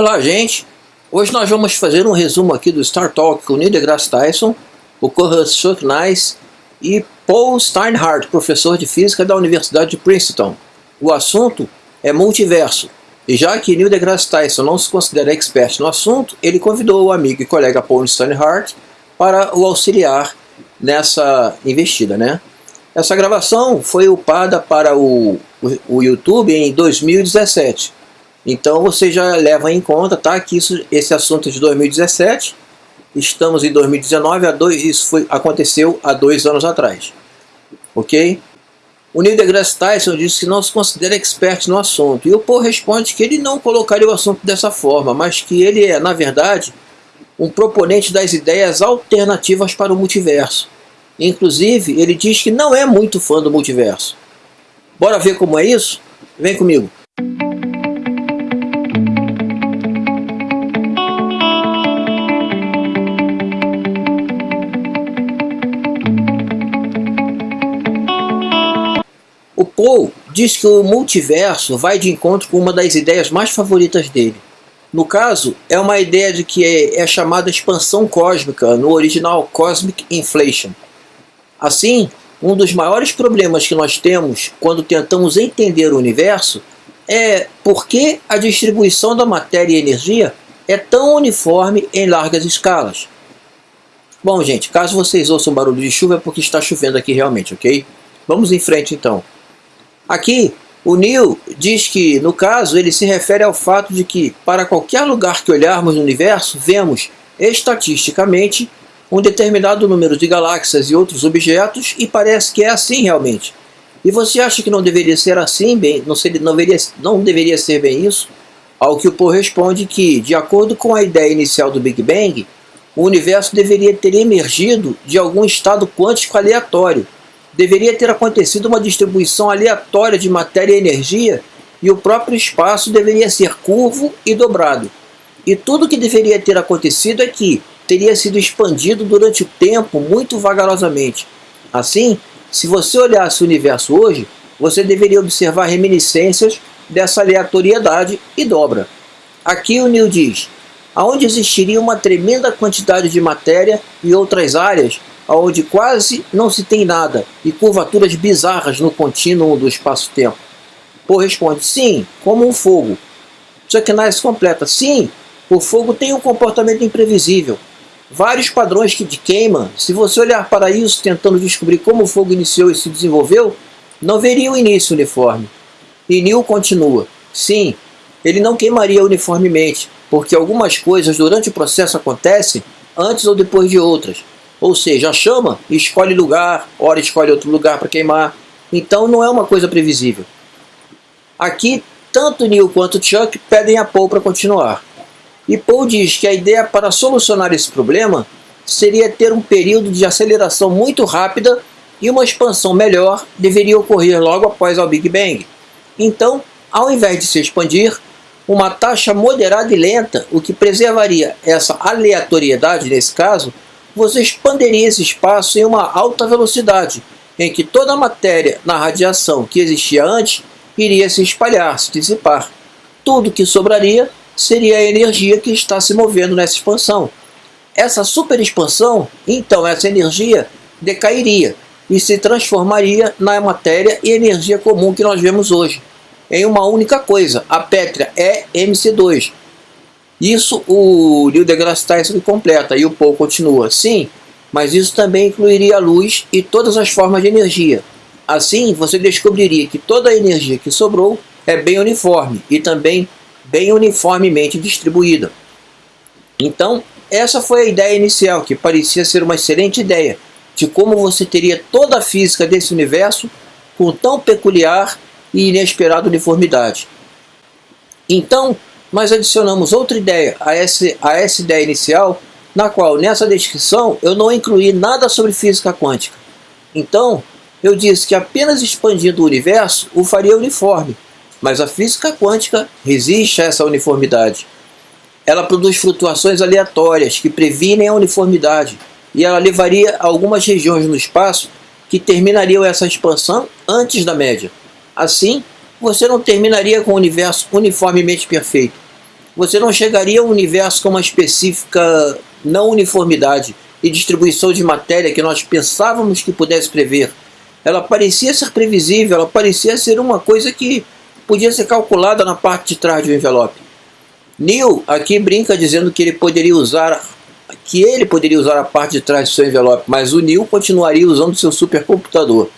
Olá, gente! Hoje nós vamos fazer um resumo aqui do Star Talk com Neil deGrasse Tyson, o co-host Chuck Nice e Paul Steinhardt, professor de física da Universidade de Princeton. O assunto é multiverso, e já que Neil deGrasse Tyson não se considera expert no assunto, ele convidou o amigo e colega Paul Steinhardt para o auxiliar nessa investida, né? Essa gravação foi upada para o, o, o YouTube em 2017. Então você já leva em conta tá, que isso, esse assunto é de 2017, estamos em 2019, há dois, isso foi, aconteceu há dois anos atrás. Ok? O Neil deGrasse Tyson disse que não se considera expert no assunto, e o Paul responde que ele não colocaria o assunto dessa forma, mas que ele é, na verdade, um proponente das ideias alternativas para o multiverso. Inclusive, ele diz que não é muito fã do multiverso. Bora ver como é isso? Vem comigo. Paul diz que o multiverso vai de encontro com uma das ideias mais favoritas dele. No caso, é uma ideia de que é, é chamada expansão cósmica, no original Cosmic Inflation. Assim, um dos maiores problemas que nós temos quando tentamos entender o universo é por que a distribuição da matéria e energia é tão uniforme em largas escalas. Bom, gente, caso vocês ouçam barulho de chuva é porque está chovendo aqui realmente, ok? Vamos em frente então. Aqui, o Neil diz que, no caso, ele se refere ao fato de que, para qualquer lugar que olharmos no universo, vemos, estatisticamente, um determinado número de galáxias e outros objetos, e parece que é assim realmente. E você acha que não deveria ser assim, bem, não, ser, não, deveria, não deveria ser bem isso? Ao que o Poe responde que, de acordo com a ideia inicial do Big Bang, o universo deveria ter emergido de algum estado quântico aleatório, deveria ter acontecido uma distribuição aleatória de matéria e energia e o próprio espaço deveria ser curvo e dobrado. E tudo que deveria ter acontecido é que teria sido expandido durante o tempo muito vagarosamente. Assim, se você olhasse o universo hoje, você deveria observar reminiscências dessa aleatoriedade e dobra. Aqui o Neil diz, aonde existiria uma tremenda quantidade de matéria e outras áreas onde quase não se tem nada, e curvaturas bizarras no contínuo do espaço-tempo. Paul responde, sim, como um fogo. Chuck Nice completa, sim, o fogo tem um comportamento imprevisível. Vários padrões que de queima, se você olhar para isso tentando descobrir como o fogo iniciou e se desenvolveu, não veria o início uniforme. E Neil continua, sim, ele não queimaria uniformemente, porque algumas coisas durante o processo acontecem antes ou depois de outras, ou seja, chama escolhe lugar, ora escolhe outro lugar para queimar. Então não é uma coisa previsível. Aqui, tanto Neil quanto Chuck pedem a Paul para continuar. E Paul diz que a ideia para solucionar esse problema seria ter um período de aceleração muito rápida e uma expansão melhor deveria ocorrer logo após o Big Bang. Então, ao invés de se expandir, uma taxa moderada e lenta, o que preservaria essa aleatoriedade nesse caso, você expandiria esse espaço em uma alta velocidade, em que toda a matéria na radiação que existia antes iria se espalhar, se dissipar. Tudo que sobraria seria a energia que está se movendo nessa expansão. Essa superexpansão, então essa energia decairia e se transformaria na matéria e energia comum que nós vemos hoje, em uma única coisa, a pétrea é MC2, isso o Neil deGrasse Tyson completa e o Paul continua. Sim, mas isso também incluiria a luz e todas as formas de energia. Assim, você descobriria que toda a energia que sobrou é bem uniforme e também bem uniformemente distribuída. Então, essa foi a ideia inicial, que parecia ser uma excelente ideia, de como você teria toda a física desse universo com tão peculiar e inesperada uniformidade. Então, nós adicionamos outra ideia a essa, a essa ideia inicial, na qual nessa descrição eu não incluí nada sobre física quântica. Então, eu disse que apenas expandindo o universo o faria uniforme, mas a física quântica resiste a essa uniformidade. Ela produz flutuações aleatórias que previnem a uniformidade, e ela levaria a algumas regiões no espaço que terminariam essa expansão antes da média. Assim, você não terminaria com o universo uniformemente perfeito. você não chegaria a um universo com uma específica não uniformidade e distribuição de matéria que nós pensávamos que pudesse prever. Ela parecia ser previsível, ela parecia ser uma coisa que podia ser calculada na parte de trás do envelope. Neil aqui brinca dizendo que ele poderia usar que ele poderia usar a parte de trás do seu envelope, mas o Neil continuaria usando seu supercomputador.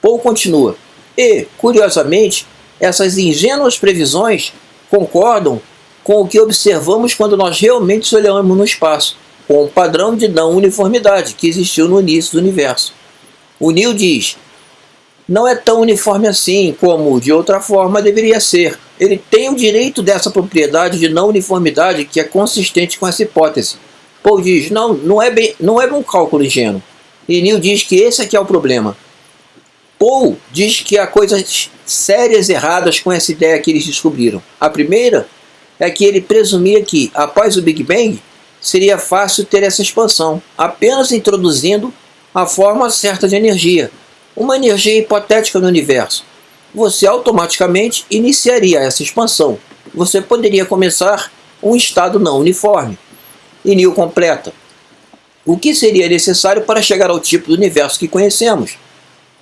Paul continua. E, curiosamente, essas ingênuas previsões concordam com o que observamos quando nós realmente olhamos no espaço, com o padrão de não uniformidade que existiu no início do universo. O Neil diz, não é tão uniforme assim como, de outra forma, deveria ser. Ele tem o direito dessa propriedade de não uniformidade que é consistente com essa hipótese. Paul diz, não, não é, bem, não é um cálculo ingênuo. E Neil diz que esse aqui é o problema. Paul diz que há coisas sérias erradas com essa ideia que eles descobriram. A primeira é que ele presumia que, após o Big Bang, seria fácil ter essa expansão, apenas introduzindo a forma certa de energia, uma energia hipotética no universo. Você automaticamente iniciaria essa expansão. Você poderia começar um estado não uniforme. E Neil completa. O que seria necessário para chegar ao tipo do universo que conhecemos?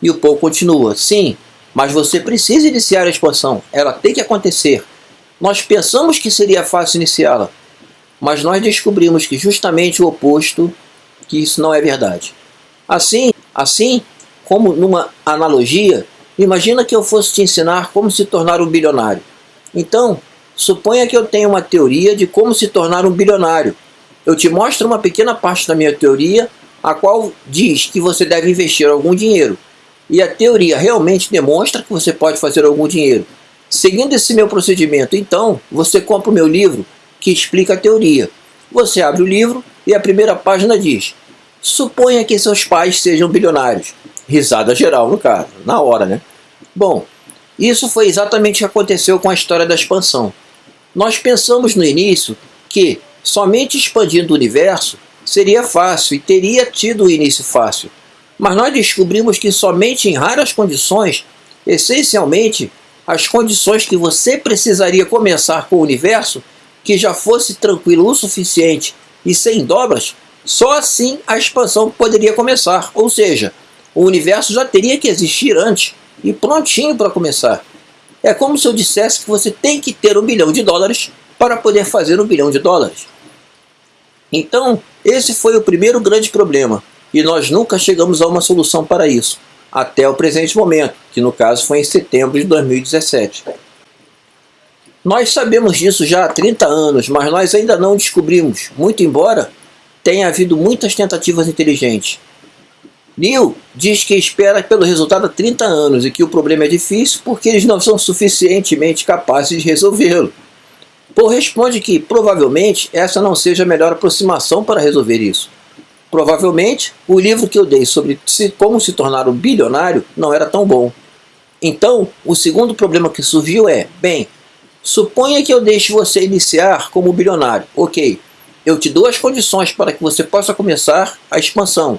E o Paul continua. Sim, mas você precisa iniciar a expansão. Ela tem que acontecer. Nós pensamos que seria fácil iniciá-la, mas nós descobrimos que justamente o oposto, que isso não é verdade. Assim, assim como numa analogia, imagina que eu fosse te ensinar como se tornar um bilionário. Então, suponha que eu tenha uma teoria de como se tornar um bilionário. Eu te mostro uma pequena parte da minha teoria, a qual diz que você deve investir algum dinheiro. E a teoria realmente demonstra que você pode fazer algum dinheiro. Seguindo esse meu procedimento, então, você compra o meu livro que explica a teoria. Você abre o livro e a primeira página diz Suponha que seus pais sejam bilionários. Risada geral, no caso, na hora, né? Bom, isso foi exatamente o que aconteceu com a história da expansão. Nós pensamos no início que somente expandindo o universo seria fácil e teria tido um início fácil. Mas nós descobrimos que somente em raras condições, essencialmente as condições que você precisaria começar com o universo, que já fosse tranquilo o suficiente e sem dobras, só assim a expansão poderia começar. Ou seja, o universo já teria que existir antes e prontinho para começar. É como se eu dissesse que você tem que ter um bilhão de dólares para poder fazer um bilhão de dólares. Então, esse foi o primeiro grande problema e nós nunca chegamos a uma solução para isso, até o presente momento, que no caso foi em setembro de 2017. Nós sabemos disso já há 30 anos, mas nós ainda não descobrimos, muito embora tenha havido muitas tentativas inteligentes. Neil diz que espera pelo resultado há 30 anos e que o problema é difícil porque eles não são suficientemente capazes de resolvê-lo. Paul responde que, provavelmente, essa não seja a melhor aproximação para resolver isso. Provavelmente, o livro que eu dei sobre como se tornar um bilionário não era tão bom. Então, o segundo problema que surgiu é, bem, suponha que eu deixe você iniciar como bilionário. Ok, eu te dou as condições para que você possa começar a expansão.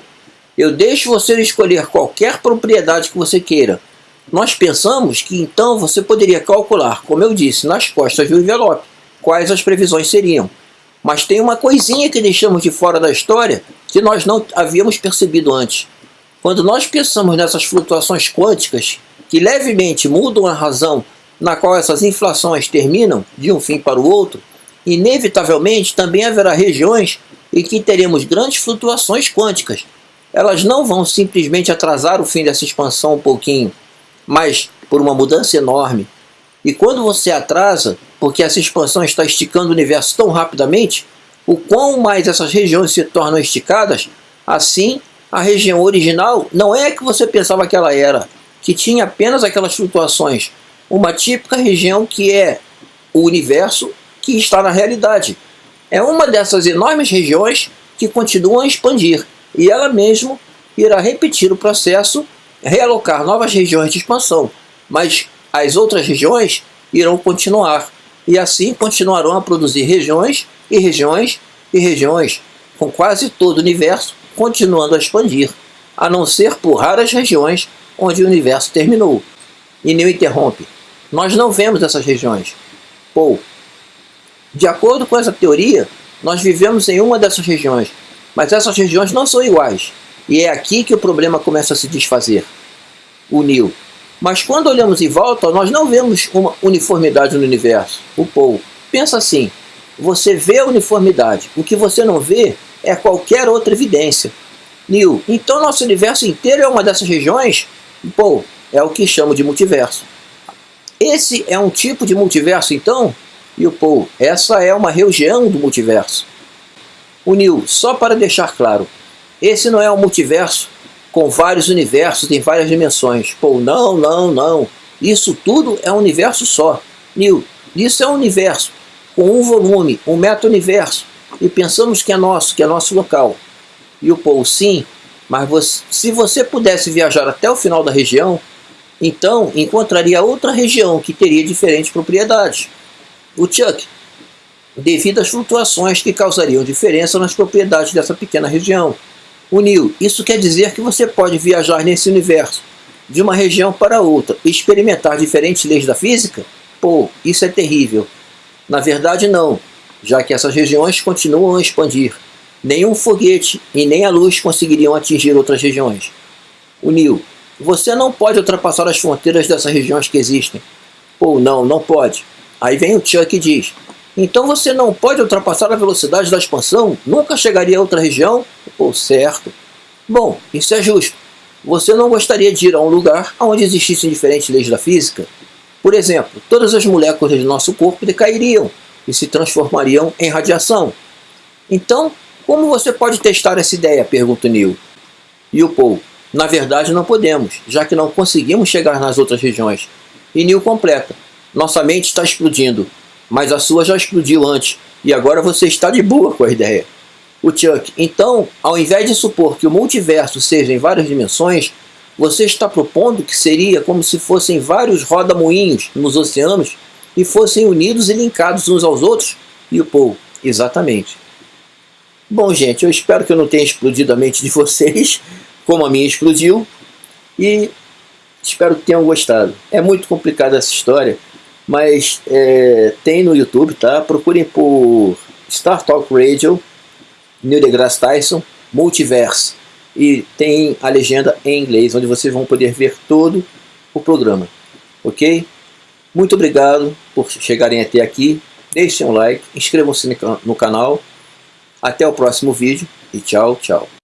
Eu deixo você escolher qualquer propriedade que você queira. Nós pensamos que então você poderia calcular, como eu disse, nas costas do envelope, quais as previsões seriam. Mas tem uma coisinha que deixamos de fora da história que nós não havíamos percebido antes. Quando nós pensamos nessas flutuações quânticas que levemente mudam a razão na qual essas inflações terminam de um fim para o outro, inevitavelmente também haverá regiões em que teremos grandes flutuações quânticas, elas não vão simplesmente atrasar o fim dessa expansão um pouquinho, mas por uma mudança enorme. E quando você atrasa, porque essa expansão está esticando o universo tão rapidamente, o quão mais essas regiões se tornam esticadas, assim a região original não é a que você pensava que ela era, que tinha apenas aquelas flutuações, uma típica região que é o universo que está na realidade. É uma dessas enormes regiões que continuam a expandir e ela mesmo irá repetir o processo, realocar novas regiões de expansão, mas as outras regiões irão continuar, e assim continuarão a produzir regiões e regiões e regiões, com quase todo o universo continuando a expandir, a não ser por raras regiões onde o universo terminou. E Neil interrompe. Nós não vemos essas regiões. Ou, De acordo com essa teoria, nós vivemos em uma dessas regiões, mas essas regiões não são iguais. E é aqui que o problema começa a se desfazer. O Neil. Mas quando olhamos em volta, nós não vemos uma uniformidade no universo. O Paul. Pensa assim, você vê a uniformidade, o que você não vê é qualquer outra evidência. Neil, então nosso universo inteiro é uma dessas regiões? Paul, é o que chamo de multiverso. Esse é um tipo de multiverso então? E o Paul, essa é uma região do multiverso. O Neil, só para deixar claro, esse não é um multiverso com vários universos em várias dimensões. Pô, não, não, não. Isso tudo é um universo só. Neil, isso é um universo com um volume, um meta-universo. E pensamos que é nosso, que é nosso local. E o Paul, sim, mas você, se você pudesse viajar até o final da região, então encontraria outra região que teria diferentes propriedades. O Chuck, devido às flutuações que causariam diferença nas propriedades dessa pequena região. O Neil, isso quer dizer que você pode viajar nesse universo, de uma região para outra, e experimentar diferentes leis da física? Pô, isso é terrível. Na verdade não, já que essas regiões continuam a expandir. Nenhum foguete e nem a luz conseguiriam atingir outras regiões. O Neil, você não pode ultrapassar as fronteiras dessas regiões que existem. Pô, não, não pode. Aí vem o Chuck e diz, então você não pode ultrapassar a velocidade da expansão? Nunca chegaria a outra região? Pô, certo. Bom, isso é justo. Você não gostaria de ir a um lugar onde existissem diferentes leis da física? Por exemplo, todas as moléculas do nosso corpo decairiam e se transformariam em radiação. Então, como você pode testar essa ideia? Pergunta Neil. E o Paul, na verdade não podemos, já que não conseguimos chegar nas outras regiões. E Neil completa, nossa mente está explodindo, mas a sua já explodiu antes, e agora você está de boa com a ideia. O Chuck, então, ao invés de supor que o multiverso seja em várias dimensões, você está propondo que seria como se fossem vários roda-moinhos nos oceanos e fossem unidos e linkados uns aos outros? E o Paul, exatamente. Bom, gente, eu espero que eu não tenha explodido a mente de vocês, como a minha explodiu, e espero que tenham gostado. É muito complicada essa história, mas é, tem no YouTube, tá? Procurem por Star Talk Radio, Neil deGrasse Tyson, Multiverse, e tem a legenda em inglês, onde vocês vão poder ver todo o programa, ok? Muito obrigado por chegarem até aqui, deixem um like, inscrevam-se no canal, até o próximo vídeo e tchau, tchau.